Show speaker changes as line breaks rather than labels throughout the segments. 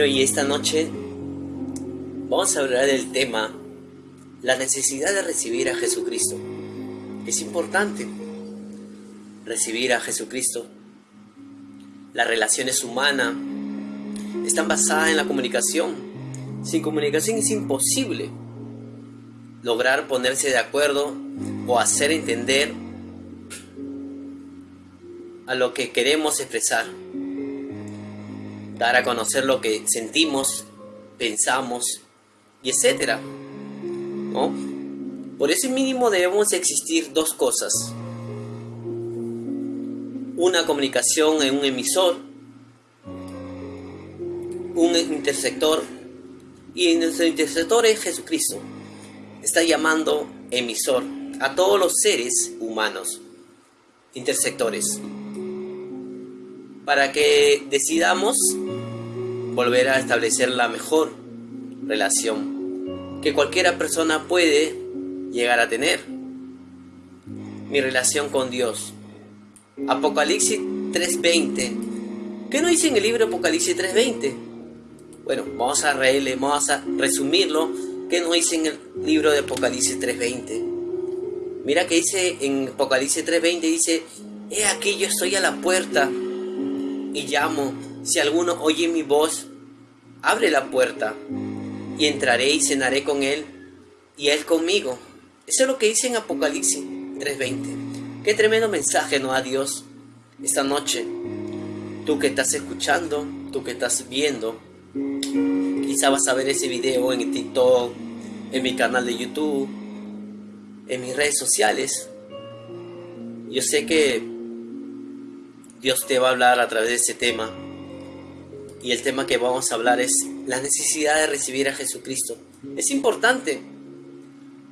Bueno, y esta noche vamos a hablar del tema la necesidad de recibir a Jesucristo. Es importante recibir a Jesucristo. Las relaciones humanas están basadas en la comunicación. Sin comunicación es imposible lograr ponerse de acuerdo o hacer entender a lo que queremos expresar. Dar a conocer lo que sentimos, pensamos y etcétera. ¿No? Por ese mínimo debemos existir dos cosas. Una comunicación en un emisor, un intersector, y nuestro intersector es Jesucristo. Está llamando emisor a todos los seres humanos, intersectores, para que decidamos volver a establecer la mejor relación que cualquiera persona puede llegar a tener. Mi relación con Dios. Apocalipsis 3.20. ¿Qué nos dice en el libro Apocalipsis 3.20? Bueno, vamos a reírle, vamos a resumirlo. ¿Qué nos dice en el libro de Apocalipsis 3.20? Mira que dice en Apocalipsis 3:20, dice, he aquí yo estoy a la puerta y llamo, si alguno oye mi voz, abre la puerta y entraré y cenaré con él y él conmigo. Eso es lo que dice en Apocalipsis 3:20. Qué tremendo mensaje no a Dios esta noche. Tú que estás escuchando, tú que estás viendo, quizá vas a ver ese video en TikTok, en mi canal de YouTube, en mis redes sociales. Yo sé que Dios te va a hablar a través de este tema. Y el tema que vamos a hablar es la necesidad de recibir a Jesucristo. Es importante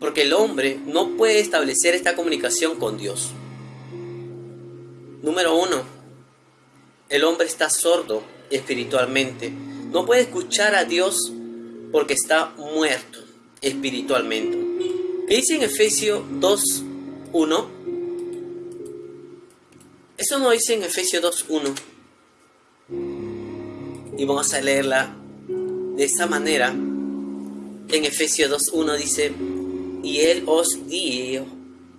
porque el hombre no puede establecer esta comunicación con Dios. Número uno, el hombre está sordo espiritualmente. No puede escuchar a Dios porque está muerto espiritualmente. ¿Qué dice en Efesios 2, 1? Eso no dice en Efesios 2, 1. Y vamos a leerla de esa manera. En Efesios 2, 1 dice, y Él os dio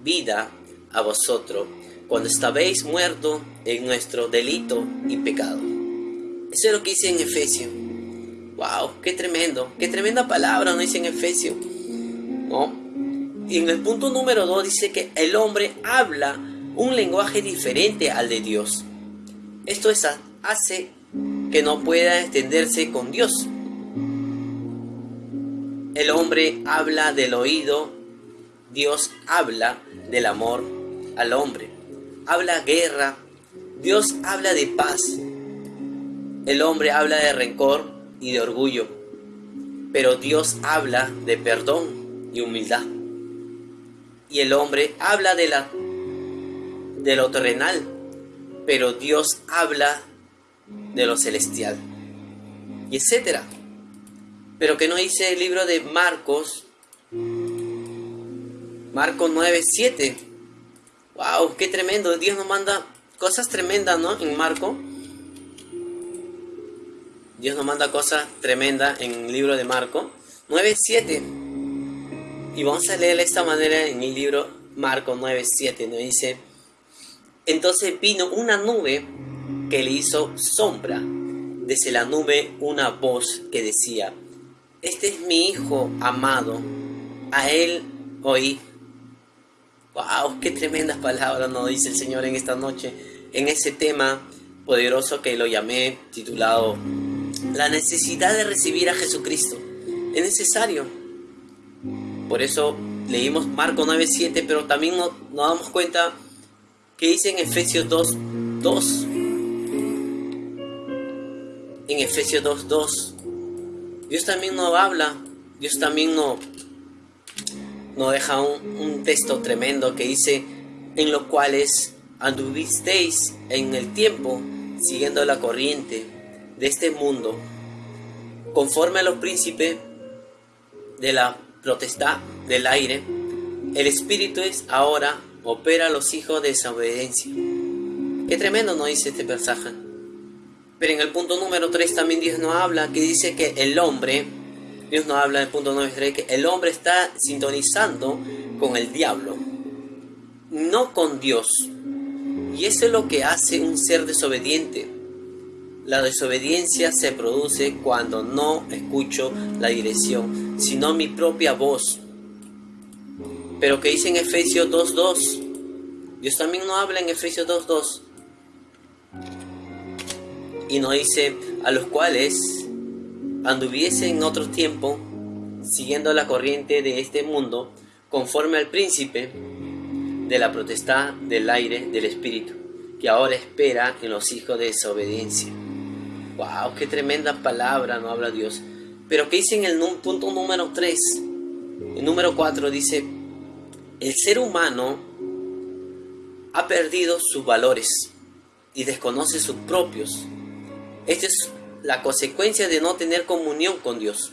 vida a vosotros cuando estabais muertos en nuestro delito y pecado. Eso es lo que dice en Efesios. ¡Wow! ¡Qué tremendo! ¡Qué tremenda palabra no dice en Efesios! ¿No? Y en el punto número 2 dice que el hombre habla un lenguaje diferente al de Dios. Esto es, hace que no pueda extenderse con Dios. El hombre habla del oído, Dios habla del amor al hombre. Habla guerra, Dios habla de paz. El hombre habla de rencor y de orgullo, pero Dios habla de perdón y humildad y el hombre habla de, la, de lo terrenal, pero Dios habla de lo celestial, y etcétera. Pero que no dice el libro de Marcos, Marcos 9, 7. ¡Wow! ¡Qué tremendo! Dios nos manda cosas tremendas, ¿no? En Marco. Dios nos manda cosas tremendas en el libro de Marco 9, 7. Y vamos a leer de esta manera en el libro Marco 9:7, nos dice, entonces vino una nube que le hizo sombra. Desde la nube una voz que decía, este es mi hijo amado, a él oí. ¡Wow! ¡Qué tremendas palabras nos dice el Señor en esta noche! En ese tema poderoso que lo llamé titulado La necesidad de recibir a Jesucristo. Es necesario por eso leímos Marco 9.7, pero también nos, damos cuenta que dice en Efesios 2, 2. En Efesios 2, 2. Dios también nos habla, Dios también nos, nos deja un, un texto tremendo que dice, en los cuales anduvisteis en el tiempo siguiendo la corriente de este mundo, conforme a los príncipes de la protesta del aire, el espíritu es ahora opera a los hijos de desobediencia. Qué tremendo nos dice este pasaje. Pero en el punto número 3 también Dios nos habla que dice que el hombre, Dios nos habla en el punto número 3, que el hombre está sintonizando con el diablo, no con Dios. Y eso es lo que hace un ser desobediente. La desobediencia se produce cuando no escucho la dirección, sino mi propia voz. Pero que dice en Efesios 2.2, Dios también no habla en Efesios 2.2. Y nos dice, a los cuales anduviese en otro tiempo, siguiendo la corriente de este mundo, conforme al príncipe de la protestad del aire del espíritu, que ahora espera en los hijos de desobediencia. ¡Wow! ¡Qué tremenda palabra no habla Dios! Pero que dice en el punto número 3, el número 4 dice, el ser humano ha perdido sus valores y desconoce sus propios. Esta es la consecuencia de no tener comunión con Dios.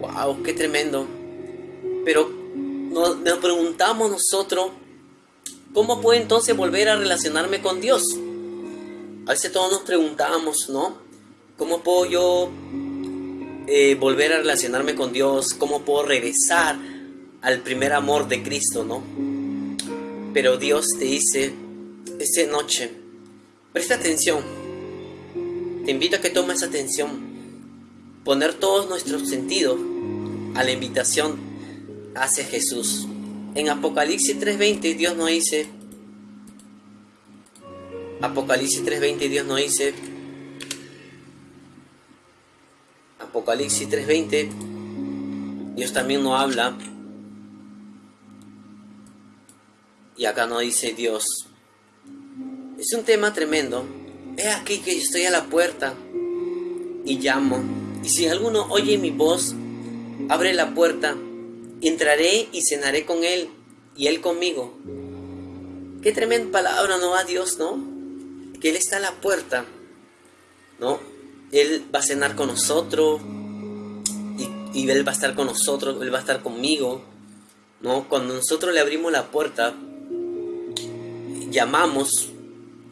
¡Wow! ¡Qué tremendo! Pero nos, preguntamos nosotros, ¿cómo puedo entonces volver a relacionarme con Dios? A veces todos nos preguntamos, ¿no? ¿Cómo puedo yo eh, volver a relacionarme con Dios? ¿Cómo puedo regresar al primer amor de Cristo, ¿no? Pero Dios te dice, esta noche, presta atención. Te invito a que tomes atención. Poner todos nuestros sentidos a la invitación hacia Jesús. En Apocalipsis 3:20 Dios nos dice, Apocalipsis 3:20 Dios nos dice, Apocalipsis 3:20 Dios también nos habla y acá nos dice Dios. Es un tema tremendo. He aquí que estoy a la puerta y llamo. Y si alguno oye mi voz, abre la puerta entraré y cenaré con Él y Él conmigo. Qué tremenda palabra, ¿no? A Dios, ¿no? Que Él está a la puerta, ¿no? Él va a cenar con nosotros y, y, Él va a estar con nosotros, Él va a estar conmigo, ¿no? Cuando nosotros le abrimos la puerta, llamamos,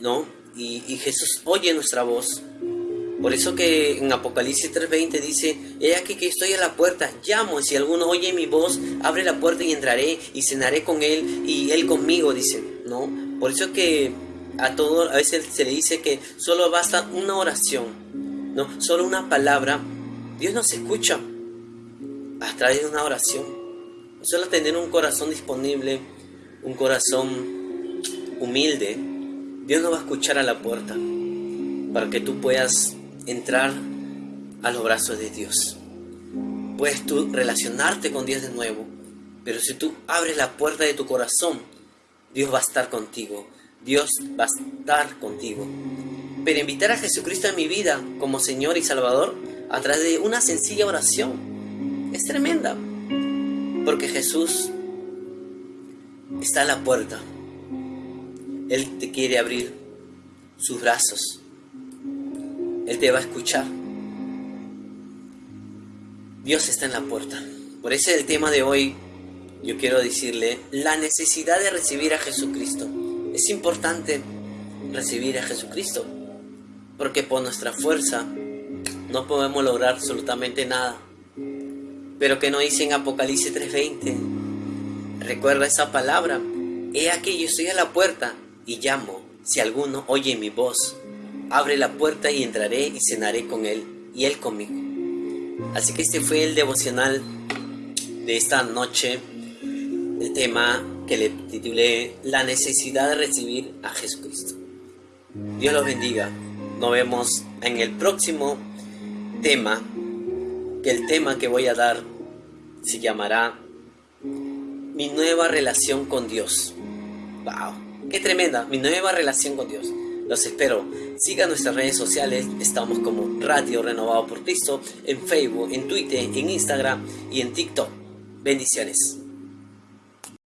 ¿no? Y, y Jesús oye nuestra voz por eso que en Apocalipsis 3:20 dice, he aquí que estoy a la puerta, llamo, si alguno oye mi voz, abre la puerta y entraré y cenaré con él y él conmigo, dice, ¿no? Por eso que a todo a veces se le dice que solo basta una oración, ¿no? Solo una palabra. Dios nos escucha a través de una oración. Solo tener un corazón disponible, un corazón humilde, Dios nos va a escuchar a la puerta para que tú puedas entrar a los brazos de Dios. Puedes tú relacionarte con Dios de nuevo, pero si tú abres la puerta de tu corazón, Dios va a estar contigo. Dios va a estar contigo. Pero invitar a Jesucristo a mi vida como Señor y Salvador a través de una sencilla oración es tremenda. Porque Jesús está a la puerta. Él te quiere abrir sus brazos él te va a escuchar. Dios está en la puerta. Por ese el tema de hoy. Yo quiero decirle la necesidad de recibir a Jesucristo. Es importante recibir a Jesucristo. Porque por nuestra fuerza no podemos lograr absolutamente nada. Pero que no dice en Apocalipsis 3:20. Recuerda esa palabra. He aquí yo estoy a la puerta y llamo. Si alguno oye mi voz abre la puerta y entraré y cenaré con él y él conmigo. Así que este fue el devocional de esta noche, el tema que le titulé La necesidad de recibir a Jesucristo. Dios los bendiga. Nos vemos en el próximo tema, que el tema que voy a dar se llamará Mi nueva relación con Dios. ¡Wow! ¡Qué tremenda! Mi nueva relación con Dios. Los espero. Sigan nuestras redes sociales. Estamos como Radio Renovado por Cristo en Facebook, en Twitter, en Instagram y en TikTok. Bendiciones.